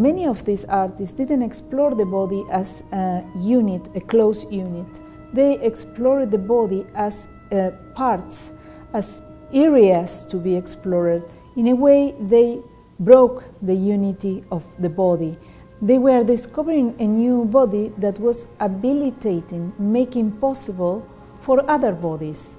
many of these artists didn't explore the body as a unit, a close unit. They explored the body as uh, parts, as areas to be explored. In a way, they broke the unity of the body. They were discovering a new body that was habilitating, making possible for other bodies.